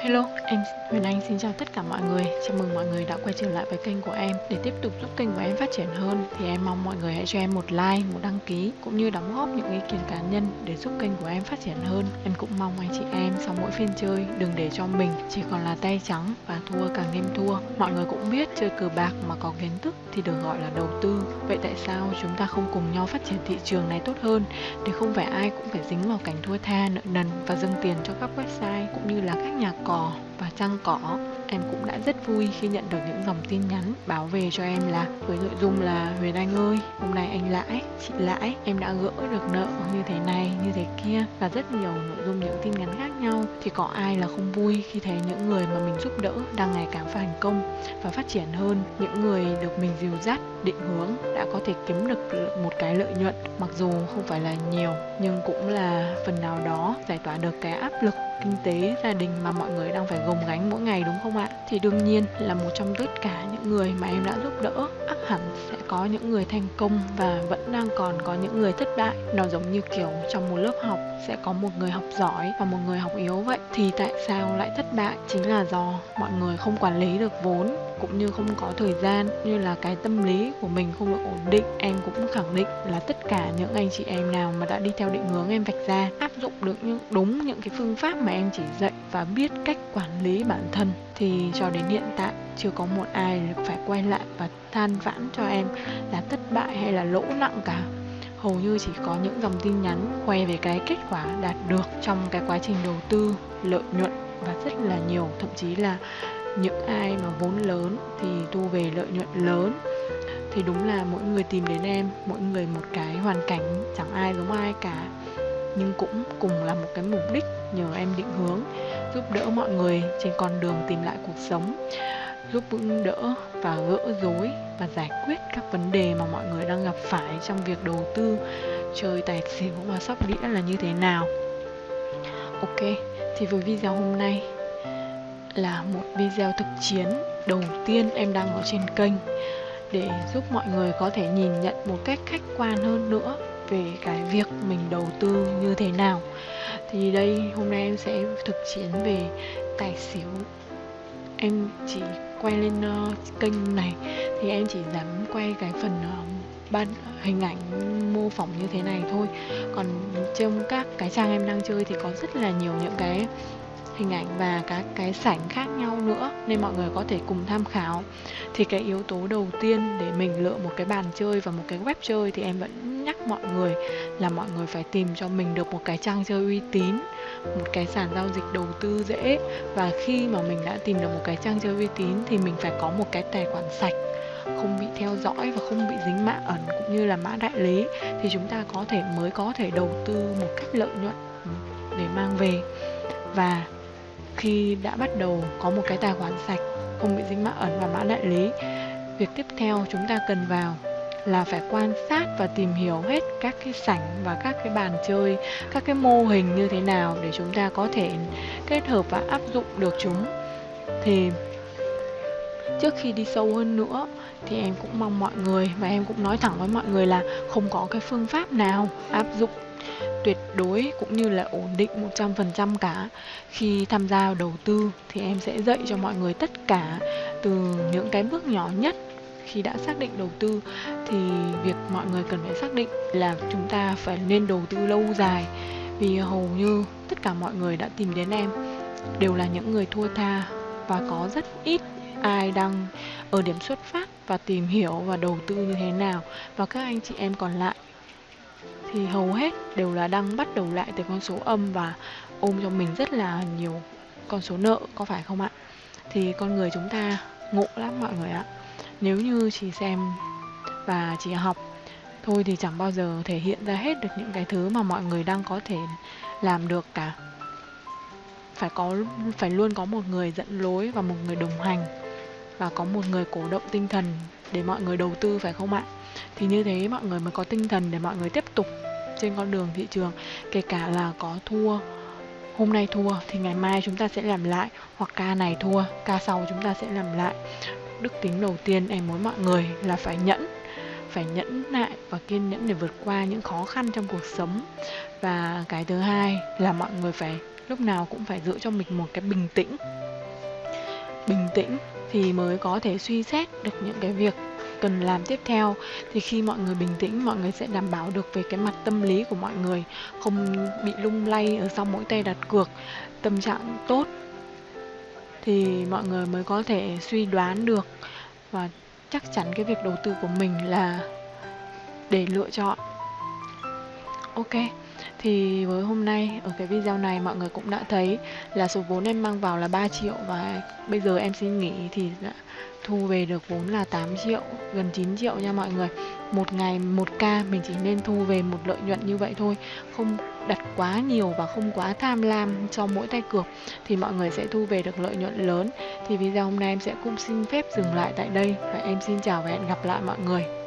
Hello, em Huyền Anh xin chào tất cả mọi người. Chào mừng mọi người đã quay trở lại với kênh của em. Để tiếp tục giúp kênh của em phát triển hơn thì em mong mọi người hãy cho em một like, một đăng ký cũng như đóng góp những ý kiến cá nhân để giúp kênh của em phát triển hơn. Em cũng mong anh chị em sau mỗi phiên chơi đừng để cho mình chỉ còn là tay trắng và thua càng game thua. Mọi người cũng biết chơi cờ bạc mà có kiến thức thì được gọi là đầu tư. Vậy tại sao chúng ta không cùng nhau phát triển thị trường này tốt hơn để không phải ai cũng phải dính vào cảnh thua tha, nợ nần và dâng tiền cho các website cũng như là các nhà 哦 và trăng cỏ em cũng đã rất vui khi nhận được những dòng tin nhắn báo về cho em là với nội dung là Huyền Anh ơi, hôm nay anh lãi, chị lãi, em đã gỡ được nợ như thế này, như thế kia và rất nhiều nội dung, những tin nhắn khác nhau. Thì có ai là không vui khi thấy những người mà mình giúp đỡ đang ngày càng thành công và phát triển hơn? Những người được mình dìu dắt, định hướng đã có thể kiếm được một cái lợi nhuận mặc dù không phải là nhiều, nhưng cũng là phần nào đó giải tỏa được cái áp lực kinh tế gia đình mà mọi người đang phải gồng gánh mỗi ngày đúng không ạ? Thì đương nhiên là một trong tất cả những người mà em đã giúp đỡ, ắt hẳn sẽ có những người thành công và vẫn đang còn có những người thất bại. Nó giống như kiểu trong một lớp học sẽ có một người học giỏi và một người học yếu vậy. Thì tại sao lại thất bại? Chính là do mọi người không quản lý được vốn, cũng như không có thời gian, như là cái tâm lý của mình không được ổn định em cũng khẳng định là tất cả những anh chị em nào mà đã đi theo định hướng em vạch ra, áp dụng được những, đúng những cái phương pháp mà em chỉ dạy và biết cách quản lý bản thân thì cho đến hiện tại chưa có một ai phải quay lại và than vãn cho em là thất bại hay là lỗ nặng cả. Hầu như chỉ có những dòng tin nhắn khoe về cái kết quả đạt được trong cái quá trình đầu tư, lợi nhuận và rất là nhiều. Thậm chí là những ai mà vốn lớn thì thu về lợi nhuận lớn. Thì đúng là mỗi người tìm đến em, mỗi người một cái hoàn cảnh chẳng ai giống ai cả. Nhưng cũng cùng là một cái mục đích nhờ em định hướng giúp đỡ mọi người trên con đường tìm lại cuộc sống, giúp vững đỡ và gỡ rối và giải quyết các vấn đề mà mọi người đang gặp phải trong việc đầu tư, chơi tài xỉu và sóc đĩa là như thế nào. Ok, thì với video hôm nay là một video thực chiến đầu tiên em đang ở trên kênh để giúp mọi người có thể nhìn nhận một cách khách quan hơn nữa về cái việc mình đầu tư như thế nào thì đây hôm nay em sẽ thực chiến về tài xỉu. Em chỉ quay lên uh, kênh này. Thì em chỉ dám quay cái phần uh, ban hình ảnh mô phỏng như thế này thôi. Còn trong các cái trang em đang chơi thì có rất là nhiều những cái hình ảnh và các cái sảnh khác nhau nữa nên mọi người có thể cùng tham khảo. Thì cái yếu tố đầu tiên để mình lựa một cái bàn chơi và một cái web chơi thì em vẫn nhắc mọi người là mọi người phải tìm cho mình được một cái trang chơi uy tín, một cái sàn giao dịch đầu tư dễ. Và khi mà mình đã tìm được một cái trang chơi uy tín thì mình phải có một cái tài khoản sạch, không bị theo dõi và không bị dính mã ẩn cũng như là mã đại lý. Thì chúng ta có thể, mới có thể đầu tư một cách lợi nhuận để mang về. Và khi đã bắt đầu có một cái tài khoản sạch, không bị dính mã ẩn và mã đại lý, việc tiếp theo chúng ta cần vào là phải quan sát và tìm hiểu hết các cái sảnh và các cái bàn chơi, các cái mô hình như thế nào để chúng ta có thể kết hợp và áp dụng được chúng. Thì trước khi đi sâu hơn nữa thì em cũng mong mọi người, và em cũng nói thẳng với mọi người là không có cái phương pháp nào áp dụng tuyệt đối cũng như là ổn định 100% cả. Khi tham gia đầu tư thì em sẽ dạy cho mọi người tất cả từ những cái bước nhỏ nhất. Khi đã xác định đầu tư thì việc mọi người cần phải xác định là chúng ta phải nên đầu tư lâu dài. Vì hầu như tất cả mọi người đã tìm đến em đều là những người thua tha và có rất ít ai đang ở điểm xuất phát và tìm hiểu và đầu tư như thế nào. Và các anh chị em còn lại thì hầu hết đều là đang bắt đầu lại từ con số âm và ôm cho mình rất là nhiều con số nợ, có phải không ạ? Thì con người chúng ta ngộ lắm mọi người ạ. Nếu như chỉ xem và chỉ học, thôi thì chẳng bao giờ thể hiện ra hết được những cái thứ mà mọi người đang có thể làm được cả. Phải có, phải luôn có một người dẫn lối và một người đồng hành và có một người cổ động tinh thần để mọi người đầu tư, phải không ạ? Thì như thế mọi người mới có tinh thần để mọi người tiếp tục trên con đường thị trường, kể cả là có thua, hôm nay thua thì ngày mai chúng ta sẽ làm lại, hoặc ca này thua, ca sau chúng ta sẽ làm lại. Đức tính đầu tiên em muốn mọi người là phải nhẫn phải nhẫn nại và kiên nhẫn để vượt qua những khó khăn trong cuộc sống. Và cái thứ hai là mọi người phải, lúc nào cũng phải giữ cho mình một cái bình tĩnh. Bình tĩnh thì mới có thể suy xét được những cái việc cần làm tiếp theo. Thì khi mọi người bình tĩnh, mọi người sẽ đảm bảo được về cái mặt tâm lý của mọi người, không bị lung lay ở sau mỗi tay đặt cược, tâm trạng tốt. Thì mọi người mới có thể suy đoán được và chắc chắn cái việc đầu tư của mình là để lựa chọn. Ok, thì với hôm nay, ở cái video này mọi người cũng đã thấy là số vốn em mang vào là 3 triệu và bây giờ em xin nghỉ thì đã thu về được vốn là 8 triệu, gần 9 triệu nha mọi người. Một ngày một ca mình chỉ nên thu về một lợi nhuận như vậy thôi, không đặt quá nhiều và không quá tham lam cho mỗi tay cược thì mọi người sẽ thu về được lợi nhuận lớn. Thì video hôm nay em sẽ cũng xin phép dừng lại tại đây và em xin chào và hẹn gặp lại mọi người.